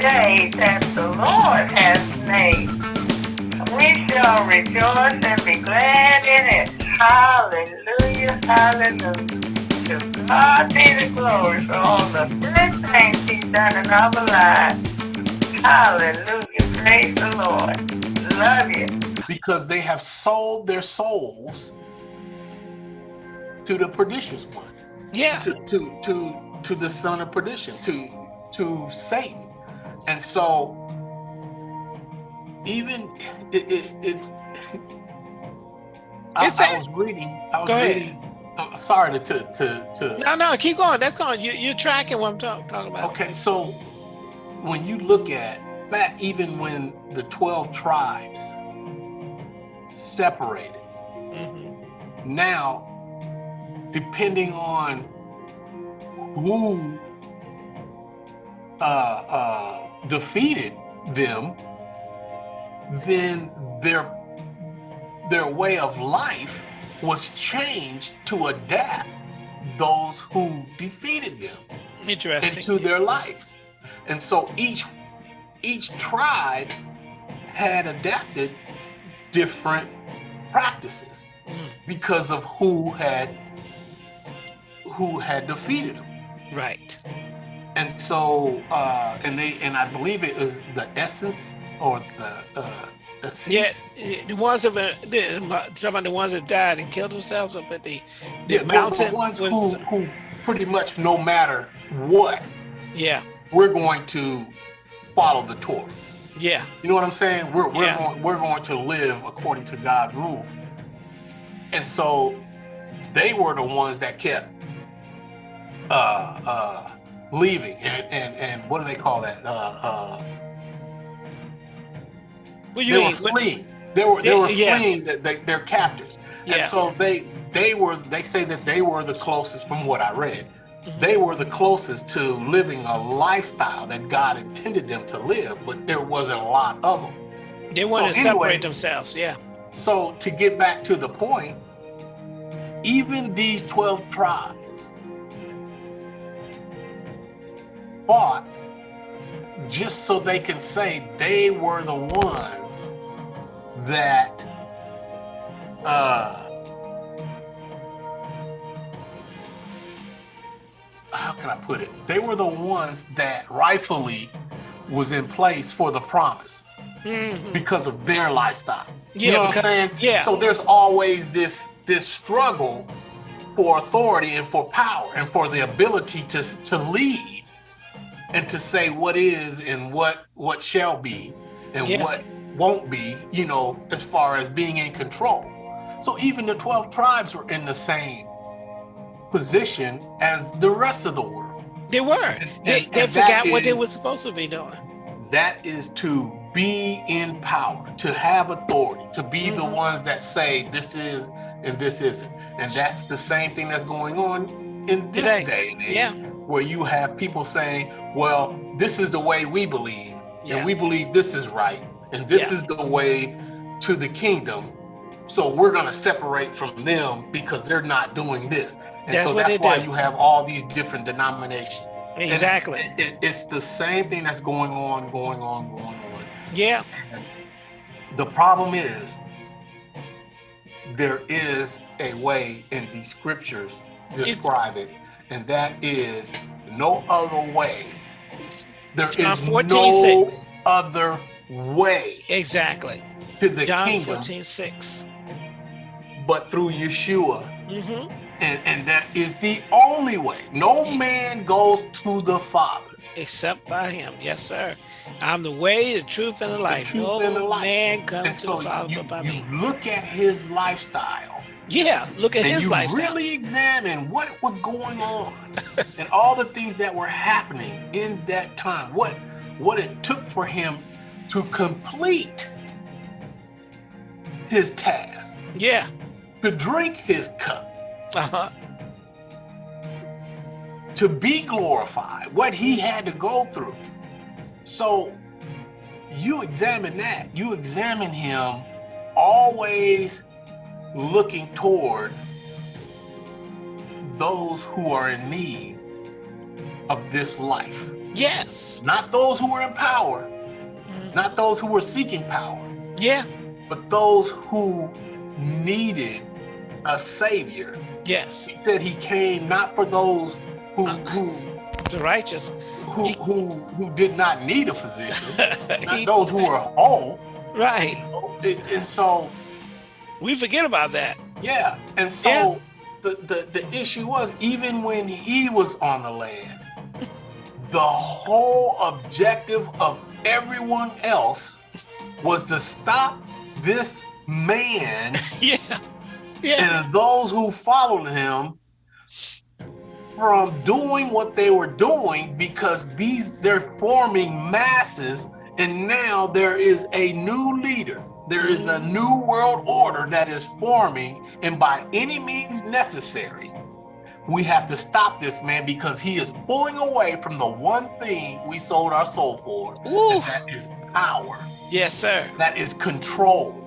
day that the Lord has made. We shall rejoice and be glad in it. Hallelujah, hallelujah. To God be the glory for all the good things he's done in our lives. Hallelujah, praise the Lord. Love you. Because they have sold their souls to the pernicious one. Yeah. To to to to the son of perdition, to to Satan. And so even it it, it I, It's I was reading I was Go ahead. uh, sorry to to to, to No, no, keep going. That's going. You, you're tracking what I'm talk, talking about. Okay, so when you look at back even when the 12 tribes separated, Mhm. now depending on who uh, uh, defeated them, then their their way of life was changed to adapt those who defeated them Interesting. into their lives. And so each each tribe had adapted different practices Mm. because of who had who had defeated them. right. And so uh and they and I believe it was the Essenes or the uh the Yeah, the ones that the, some of the ones that died and killed themselves up at the the yeah, the- mountain the ones was who who pretty much no matter what yeah we're going to follow the Torah. yeah You know what I'm saying? We're we're Yeah. going we're going to live according to God's rule. And so they were the ones that kept uh uh leaving and and, and what do they call that? Uh uh what you they were mean What- fleeing. They were they Yeah, were yeah. fleeing the, the, their captors. yeah And so they they were they say that they were the closest from what I read. Mhm. They were the closest to living a lifestyle that God intended them to live, but there wasn't a lot of them. they wanted so to anyway- separate themselves, yeah So to get back to the point, even these 12 tribes fought just so they can say they were the ones that uh how can I put it? They were the ones that rightfully was in place for the promise Mhm. because of their lifestyle. yeah you know what I'm saying? yeah. So there's always this this struggle for authority and for power and for the ability to to lead and to say what is and what what shall be and Yeah. what won't be, you know, as far as being in control. So even the 12 tribes were in the same position as the rest of the world. they were they, and they that forgot what they were supposed to be doing that is to be in power, to have authority, to be the Mhm. ones that say this is and this isn't. And that's the same thing that's going on in this Today. day and age, Yeah. Where you have people saying, well, this is the way we believe, Yeah. and we believe this is right, and this Yeah. is the way to the kingdom. So we're going to separate from them because they're not doing this. And That's so that's why do. you have all these different denominations. And it's- exactly it- it's the same thing that's going on, going on, going on. yeah The problem is there is a way in the scriptures describe it, and that is no other way. There is John 14, no 6. other way exactly to the john kingdom 14 6 but through Yeshua. hmm And, and that is the only way. No man goes to the Father. except by him yes sir i'm the way the truth and the life truth no and the life. man And comes to so the father you, but by you me look at his lifestyle yeah look at and his you lifestyle. really examine what was going on and all the things that were happening in that time. What what it took for him to complete his task. Yeah. To drink his cup. Uh-huh. To be glorified what he had to go through. So you examine that. You examine him always looking toward those who are in need of this life. Yes. Not those who are in power, Mhm. not those who are seeking power, Yeah. but those who needed a savior. Yes. He said he came not for those who who The righteous. who who, who did not need a physician, not He- those who were whole. right. And so We forget about that. Yeah, and so Yeah. the, the the issue was even when he was on the land, the whole objective of everyone else was to stop this man Yeah. Yeah. and those who followed him from doing what they were doing because these they're forming masses and now there is a new leader there is a new world order that is forming and by any means necessary we have to stop this man because he is pulling away from the one thing we sold our soul for and Oof. that is power Yes, sir. that is control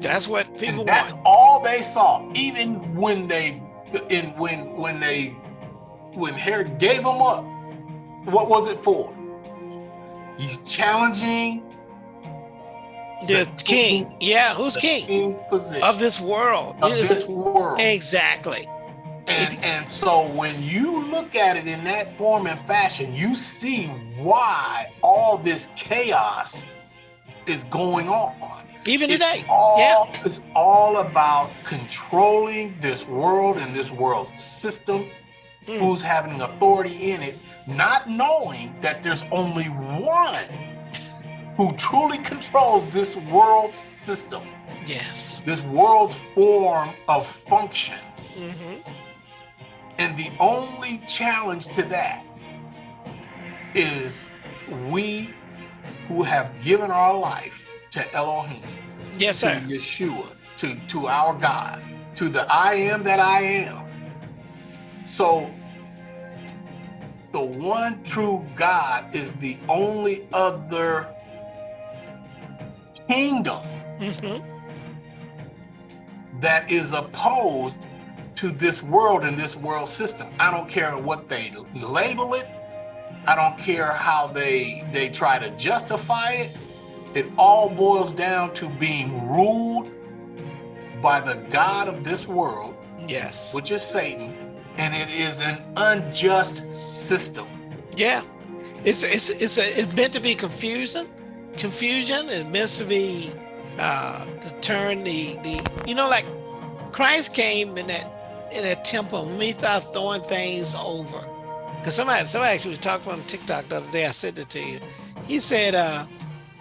That's what people and that's want. all they saw even when they in when when they when herod gave them up what was it for he's challenging The the king. king's- Yeah. Who's king? Of this world. of This- this world Exactly. and, and so when you look at it in that form and fashion you see why all this chaos is going on Even It's today. all, Yeah. It's all about controlling this world and this world system, Mm. who's having authority in it, not knowing that there's only one who truly controls this world system, Yes. this world's form of function. hmm And the only challenge to that is we who have given our life to Elohim. Yes, sir. to. Yeshua, to, to our God, to the I am that I am. So the one true God is the only other kingdom hmm that is opposed to this world and this world system. I don't care what they label it. I don't care how they they try to justify it. It all boils down to being ruled by the God of this world, Yes. which is Satan, and it is an unjust system. Yeah. It's it's it's a, it's meant to be confusing. Confusion is meant to be uh to turn the the you know like Christ came in that in that temple and we start throwing things over. Cause somebody somebody actually was talking on TikTok the other day. I said it to you. He said uh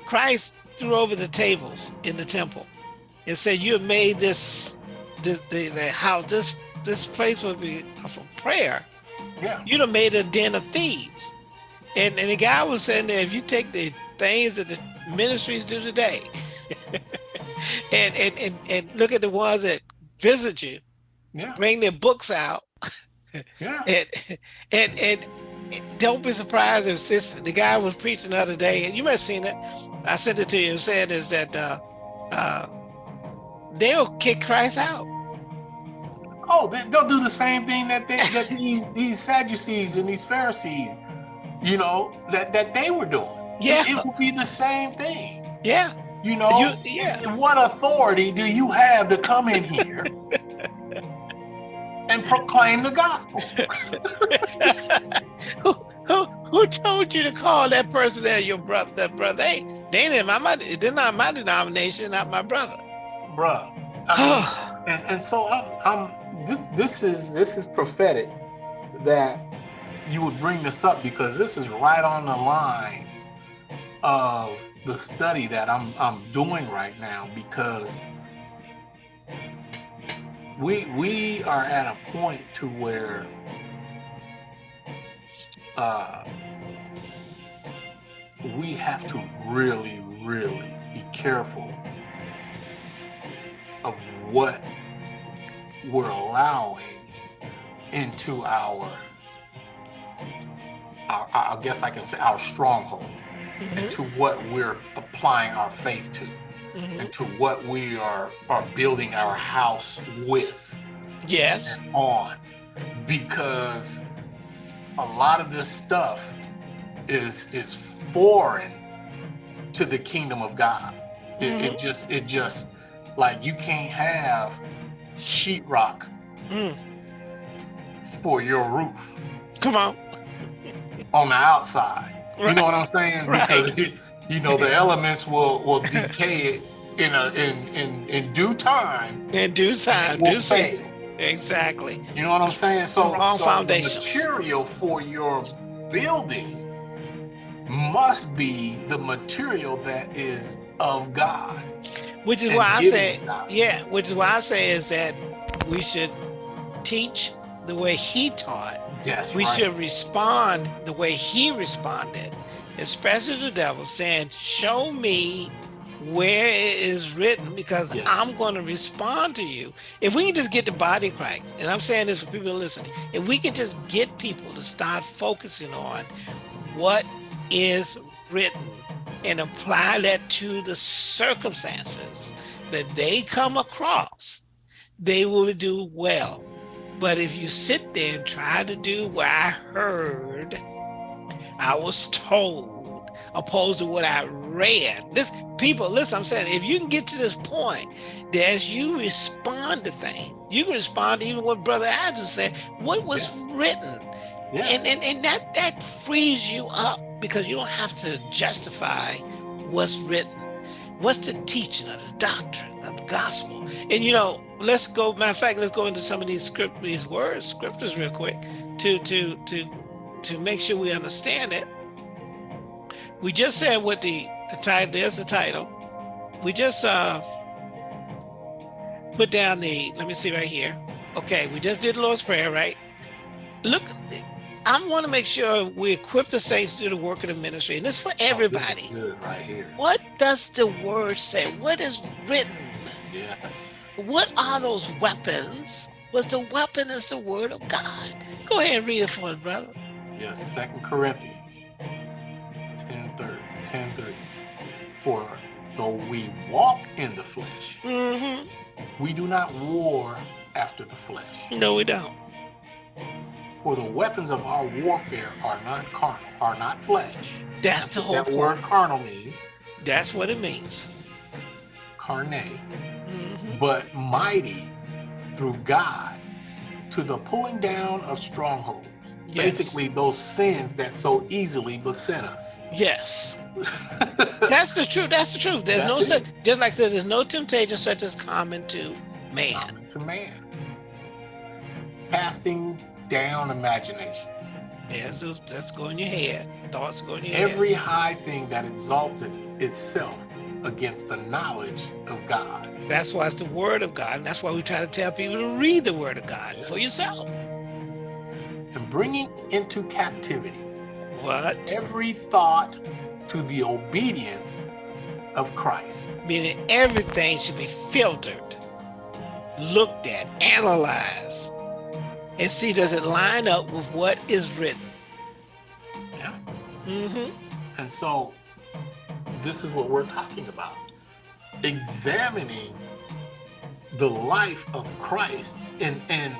Christ threw over the tables in the temple and said, "You have made this the the, the house this this place will be for prayer. Yeah. You'd have made a den of thieves." And and the guy was saying that if you take the things that the ministries do today, and, and and and look at the ones that visit you, Yeah. bring their books out, Yeah. and and and don't be surprised if this the guy was preaching the other day, and you might have seen it. I sent it to you. Saying is that uh, uh, they'll kick Christ out. Oh, they, they'll do the same thing that they, that these these Sadducees and these Pharisees, you know, that that they were doing. Yeah. It, would be the same thing. Yeah, You know, You- yeah. what authority do you have to come in here and proclaim the gospel? who, who who told you to call that person there your brother? That brother? Hey, they in my my- they're not my denomination, not my brother. Bruh. I mean, and, and so I'm, I'm this this is this is prophetic that you would bring this up because this is right on the line of the study that I'm I'm doing right now because we we are at a point to where uh we have to really really be careful of what we're allowing into our, our I guess I can say our stronghold, Mhm, and to what we're applying our faith to, mhm. and to what we are are building our house with Yes. on, because a lot of this stuff is is foreign to the kingdom of God. It, it just it just like you can't have sheetrock Mm. for your roof Come on. on the outside. You know what I'm saying? Right. Because you, you know the elements will will decay it in a in in in due time. In due time, due season. Exactly. You know what I'm saying? So, Wrong so foundations. the material for your building must be the material that is of God. Which is why I say, God. yeah, which is why I say is that we should teach the way he taught. That's We right. should respond the way he responded, especially the devil saying, Show me where it is written because Yes. I'm going to respond to you. If we can just get the body of Christ, and I'm saying this for people listening, if we can just get people to start focusing on what is written and apply that to the circumstances that they come across, they will do well. But if you sit there and try to do what I heard, I was told, opposed to what I read. This people, listen, I'm saying if you can get to this point that as you respond to things, you can respond to even what Brother Andrew said, what was written. yeah. And, and and that that frees you up because you don't have to justify what's written. What's the teaching of the doctrine of the gospel? And you know, let's go. Matter of fact, let's go into some of these script, these words, scriptures, real quick, to to to to make sure we understand it. We just said what the the title. There's the title. We just uh put down the. Let me see right here. Okay, we just did the Lord's prayer, right? Look, I want to make sure we equip the saints to do the work of the ministry, and this is for Oh, everybody. good right here. What does the word say? What is written? Yes. What are those weapons? Was the weapon is the word of God? Go ahead and read it for us, brother. Yes. Second Corinthians 10 30. 10 30. For though we walk in the flesh, hmm we do not war after the flesh. No, we don't. For the weapons of our warfare are not carnal, are not flesh. That's the whole that word carnal means That's what it means. carne, Mhm. but mighty through God to the pulling down of strongholds. Yes. Basically, those sins that so easily beset us. Yes, that's the truth. That's the truth. There's no such, just like I said, there's no temptation such as common to man. Common to man. Casting down imagination. There's a, that's go in your head. Thoughts going in your head. Every high thing that exalted itself against the knowledge of God. That's why it's the word of God. And that's why we try to tell people to read the word of God for yourself. And bringing into captivity What? every thought to the obedience of Christ. Meaning everything should be filtered, looked at, analyzed, and see does it line up with what is written. Yeah. hmm And so this is what we're talking about. Examining the life of Christ and and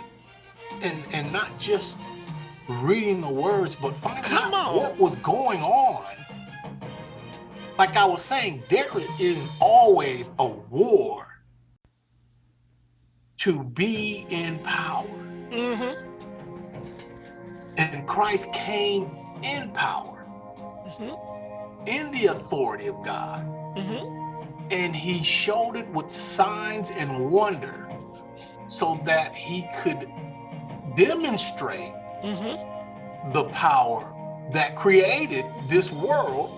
and and not just reading the words, but finding Come out on. what was going on. Like I was saying, there is always a war to be in power. hmm And Christ came in power, hmm in the authority of God. hmm and he showed it with signs and wonder so that he could demonstrate hmm the power that created this world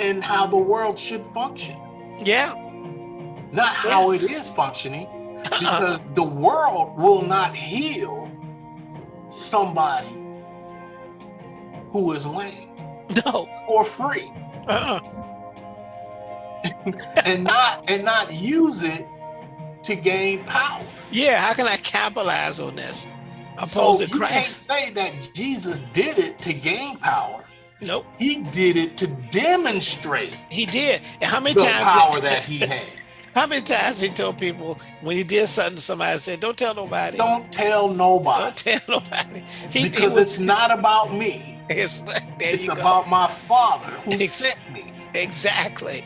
and how the world should function. Yeah. not how it is functioning because the world will not heal somebody who is lame no. or free Uh-uh. and not and not use it to gain power Yeah. How can I capitalize on this? Opposed So you can't say that Jesus did it to gain power. Nope. He did it to demonstrate He did. And how many the times? power that he had. How many times he told people when he did something, somebody said, "Don't tell nobody." Don't tell nobody. Don't tell nobody. He, because he was, it's not about me. it's, there It's you go. about my father who Ex- sent me. Exactly.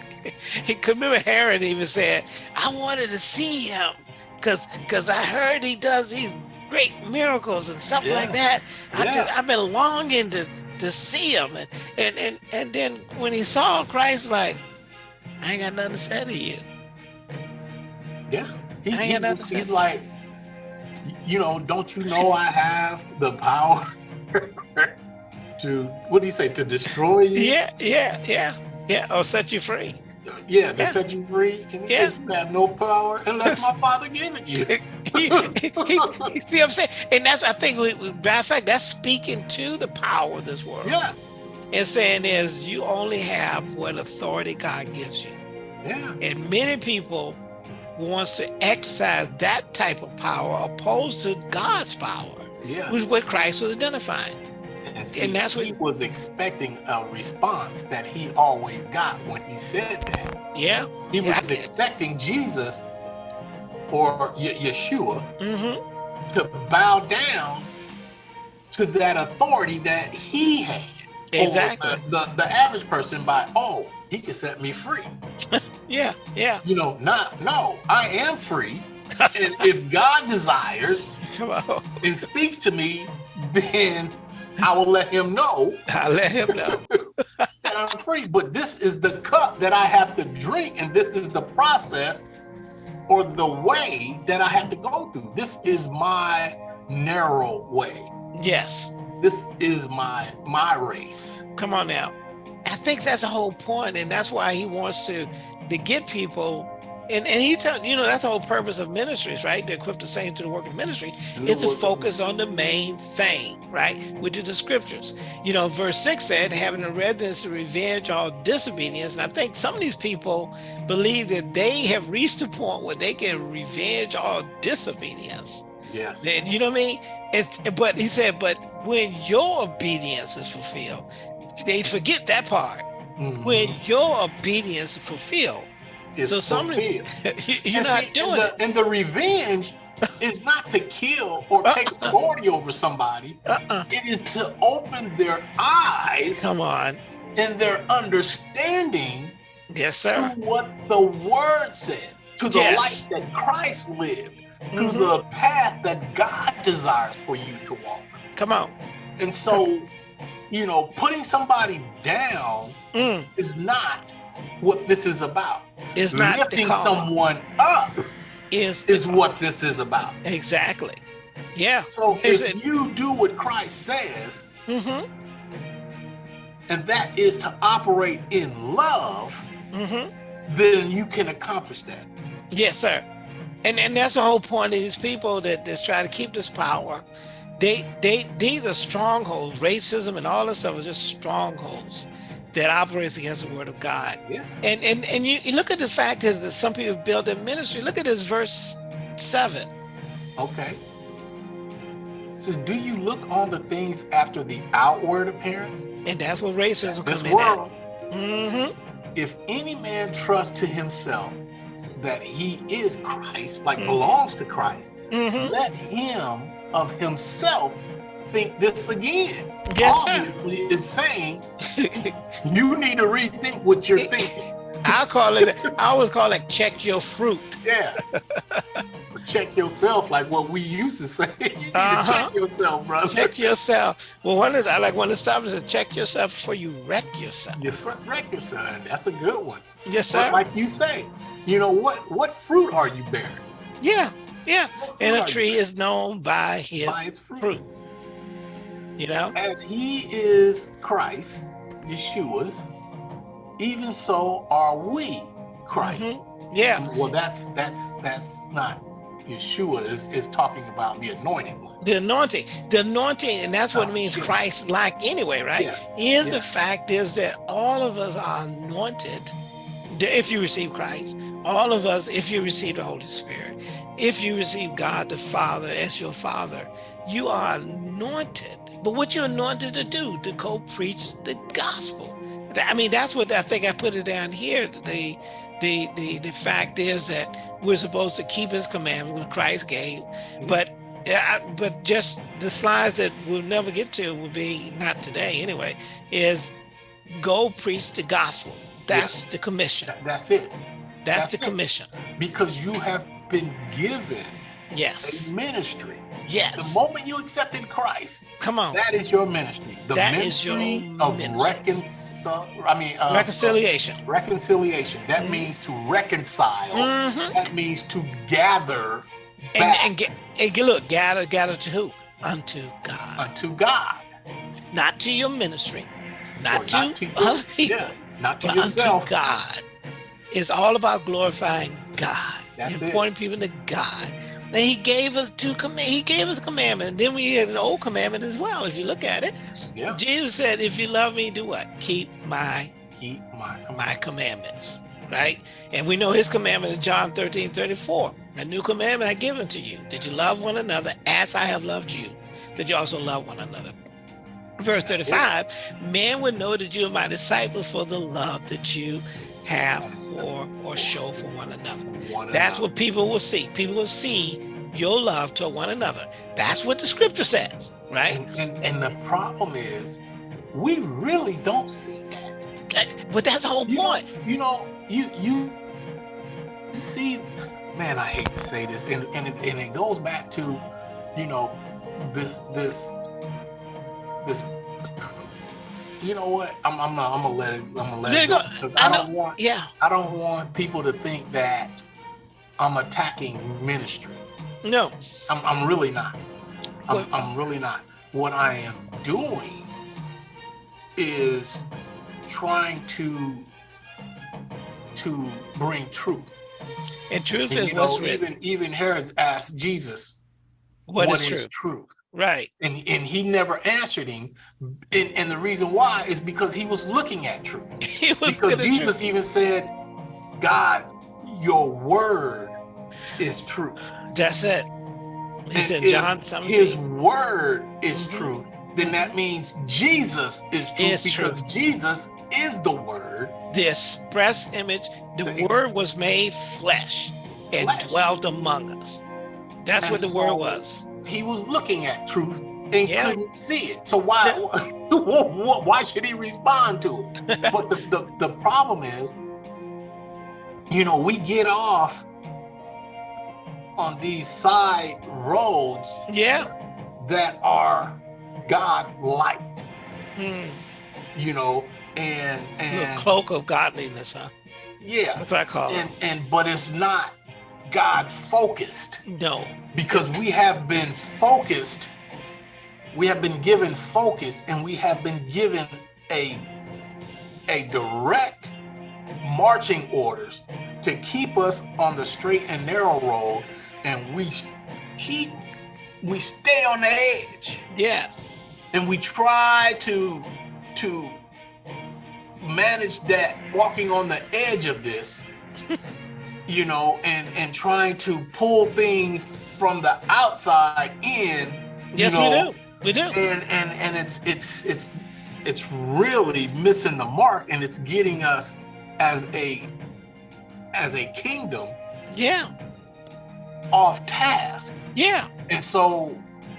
He could remember Herod even said, I wanted to see him because because I heard he does these great miracles and stuff like Yeah. that. I Yeah. just I've been longing to to see him. And and and, and then when he saw Christ, like, I ain't got nothing to say to you. Yeah. He, I ain't got nothing to he's like, you know, don't you know I have the power to, what do you say, to destroy you? Yeah, yeah, yeah, yeah. Or set you free. Yeah, to Yeah. set you free. He Yeah. you have no power unless my father gave it you. he, he- he- see what I'm saying? And that's I think we, we- matter of fact, that's speaking to the power of this world. yes. and saying is you only have what authority God gives you. Yeah. And many people wants to exercise that type of power opposed to God's power, Yeah. which is what Christ was identifying. And, see, and that's what- he was expecting a response that he always got when he said that. Yeah. He Yeah, was expecting Jesus or Ye- Yeshua Mm-hmm. to bow down to that authority that he had. Exactly. The, the, the average person by, oh, he can set me free. Yeah. Yeah. You know, not, no, I am free. and if God desires and speaks to me, then I will let him know I let him know. that I'm free. But this is the cup that I have to drink, and this is the process or the way that I have to go through. This is my narrow way. Yes. This is my my race. Come on now. I think that's the whole point, and that's why he wants to to get people. And, and he tell you know that's the whole purpose of ministries, right? To equip the saints to the work of ministry. is to focus on the main thing, right? Which is the scriptures. You know, verse six said, having a readiness to revenge all disobedience. And I think some of these people believe that they have reached a point where they can revenge all disobedience. Yes. Then you know what I mean? It's but he said, but when your obedience is fulfilled, they forget that part. Mhm. When your obedience is fulfilled, It's so some fulfilled. you- you're And not see, doing and it. the, And the revenge is not to kill or take Uh-uh. authority over somebody. Uh-uh. It is to open their eyes Come on. and their understanding Yes, to sir. what the word says, to the Yes. life that Christ lived, to Mhm. the path that God desires for you to walk. Come on. And so, you know, putting somebody down Mm, is not what this is about. it's not Lifting someone up is is what this is about. exactly. Yeah. So Is if it- you do what Christ says, Mm-hmm. and that is to operate in love, Mm-hmm. then you can accomplish that. Yes, sir. And and that's the whole point of these people that that's trying to keep this power. They they these are strongholds. Racism and all this stuff is just strongholds that operates against the word of God. Yeah. And and and you, you look at the fact is that some people build their ministry. Look at this verse seven. Okay. It says, do you look on the things after the outward appearance? And that's what racism comes in world, Mm-hmm. if any man trusts to himself that he is Christ, like Mhm. belongs to Christ, Mm-hmm. let him of himself think this again. Yes, sir. It's saying you need to rethink what you're thinking. I call it I always call it check your fruit. Yeah. check yourself, like what we used to say. You need Uh-huh. to check yourself, brother. Check yourself. Well, one is I like one of the stops is check yourself before you wreck yourself. You wreck yourself. That's a good one. Yes, But sir. like you say, you know what? What fruit are you bearing? Yeah, yeah. What And a tree is known by his By fruit. fruit. You know? As he is Christ, Yeshua's, even so are we Christ. Mhm. Yeah. Well, that's that's that's not Yeshua is is talking about the anointed one. The anointing. The anointing, and that's what Oh, it means yeah. Christ like anyway, right? Yes, Is the fact is that all of us are anointed if you receive Christ. All of us, if you receive the Holy Spirit, if you receive God the Father as your Father, you are anointed. But what you're anointed to do, to go preach the gospel. I mean, that's what I think I put it down here. The the the the fact is that we're supposed to keep his commandment which christ gave mm-hmm. but uh, yeah, but just the slides that we'll never get to will be not today anyway is go preach the gospel that's the commission That's it. that's, That's the it. commission Because you have been given yes a ministry. The moment you accepted Christ, come on that is your ministry. The That is your ministry of ministry. reconcil. I mean, uh, reconciliation reconciliation. That Mhm. means to reconcile. Mhm. That means to gather and, and get and look gather gather to who unto god unto God. not to your ministry not Or to not to other people Yeah, not to but yourself. unto God. It's all about glorifying God, That's it. pointing people to God. And He gave us two command. He gave us a commandment. And then we had an old commandment as well. If you look at it, Yeah, Jesus said, "If you love me, do what? Keep my keep my my commandments." Right? And we know His commandment in John 13, 34. A new commandment I give unto you: that you love one another as I have loved you. That you also love one another. Verse 35, men would know that you are my disciples for the love that you have or or show for one another. One That's another. what people will see. People will see your love to one another. That's what the scripture says, right? And, and, and the problem is, we really don't see that. But that's the whole You know, point. you know, you you see, man, I hate to say this, and and it, and it goes back to, you know, this this this. You know what? I'm I'm not. I'm gonna let it. I'm gonna let it go because I I don't want Yeah, I don't want people to think that I'm attacking ministry. no, I'm, I'm really not. I'm, I'm really not. What I am doing is trying to to bring truth. and truth And, is you know, what's written. even even Herod asked Jesus, What is is true? truth?" Right. And and he never answered him. And, and the reason why is because he was looking at truth. He was Because at truth. Jesus even said, "God, your word is true. That's it. He And said John His word is Mhm. true. Then that means Jesus is true Is because Jesus is the word. The express image, the The word was made flesh and Flesh. dwelt among us. That's And what the word so- was. He was looking at truth and Yeah. couldn't see it. So why why should he respond to it? But the, the the problem is, you know, we get off on these side roads Yeah. that are God light, Mm. you know, and and cloak of godliness, huh? yeah, That's what I call it. and and but it's not God focused. No. because we have been focused we have been given focus and we have been given a a direct marching orders to keep us on the straight and narrow road and we keep we stay on the edge Yes. and we try to to manage that walking on the edge of this you know and and trying to pull things from the outside in Yes, know, we do. We do. and and and it's it's it's it's really missing the mark and it's getting us as a as a kingdom Yeah. off task Yeah. and so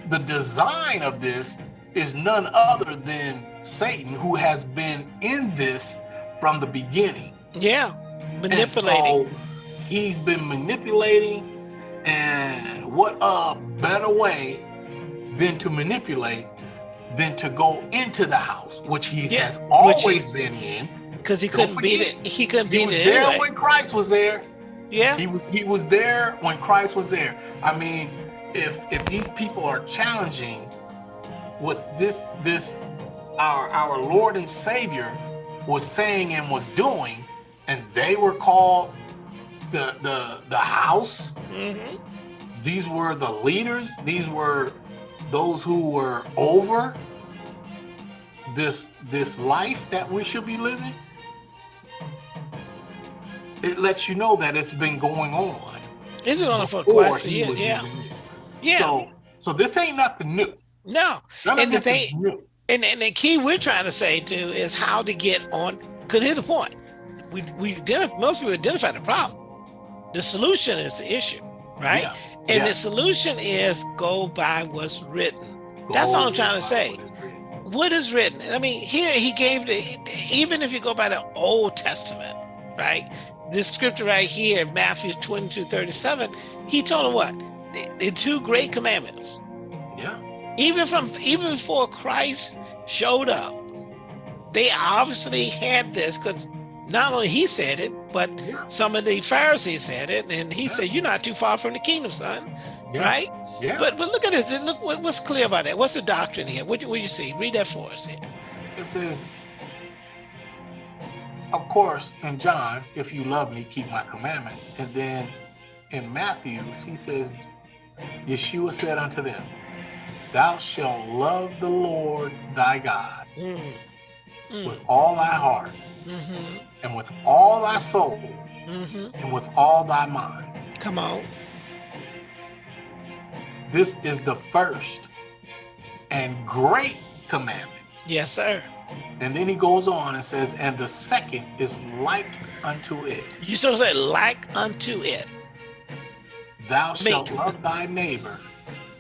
the design of this is none other than Satan, who has been in this from the beginning. Yeah. Manipulating. He's been manipulating, and what a better way than to manipulate than to go into the house, which he Yeah, has always he- been in. Because he couldn't be it. He couldn't He beat was it there anyway. when Christ was there. Yeah. He was he was there when Christ was there. I mean, if if these people are challenging what this this our our Lord and Savior was saying and was doing, and they were called the the the house, hmm these were the leaders, these were those who were over this this life that we should be living. It lets you know that it's been going on. It's been on for quite years. was Yeah. Yeah. So, so this ain't nothing new. no. None And the thing- And, and the key we're trying to say too is how to get on. Because here's the point: we we identify, most people identify the problem. The solution is the issue, right? Yeah. And Yeah. the solution is go by what's written. That's all I'm trying to say. What is written? I mean, here he gave the even if you go by the Old Testament, right? This scripture right here, Matthew 22, 37, he told him what? The, the two great commandments. Yeah. Even from even before Christ showed up, they obviously had this because not only he said it, but Yeah. some of the Pharisees said it, and he said, "You're not too far from the kingdom, son." Yeah. Right? Yeah. But but look at this. Look what's clear about that. What's the doctrine here? What do you see? Read that for us here. it says, of course, in John, if you love me, keep my commandments. And then in Matthew, he says, Yeshua said unto them, Thou shalt love the Lord thy God Mm, mm, with all thy heart, mhm, and with all thy soul, mhm. and with all thy mind. Come on. This is the first and great commandment. Yes, sir. And then he goes on and says, And the second is like unto it. You so say like unto it. Thou shalt love thy neighbor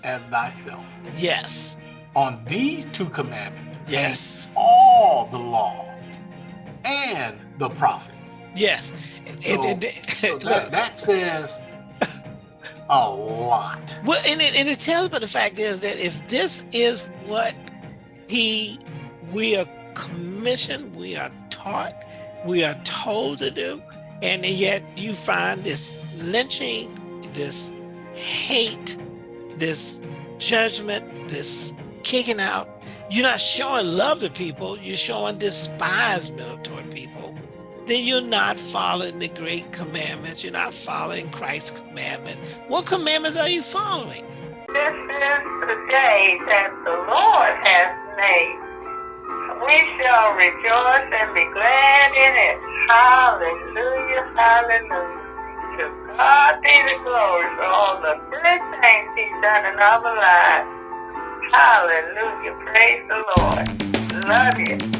as thyself. Yes. On these two commandments, Yes. all the law and the prophets. Yes. So- And- and- So that, that says a lot. Well, and it, and it tells, but the fact is that if this is what he, we are commissioned, we are taught, we are told to do, and yet you find this lynching, this hate, this judgment, this kicking out. You're not showing love to people, you're showing despisement toward people. Then you're not following the great commandments. You're not following Christ's commandment. What commandments are you following? This is the day that the Lord has made. We shall rejoice and be glad in it. Hallelujah, hallelujah. To God be the glory for all the good things he's done in our lives. Hallelujah, praise the Lord. Love you.